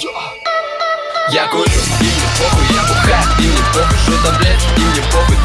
Я курю, и мне похуй, я бухаю, и мне похуй, что таблет, и мне похуй,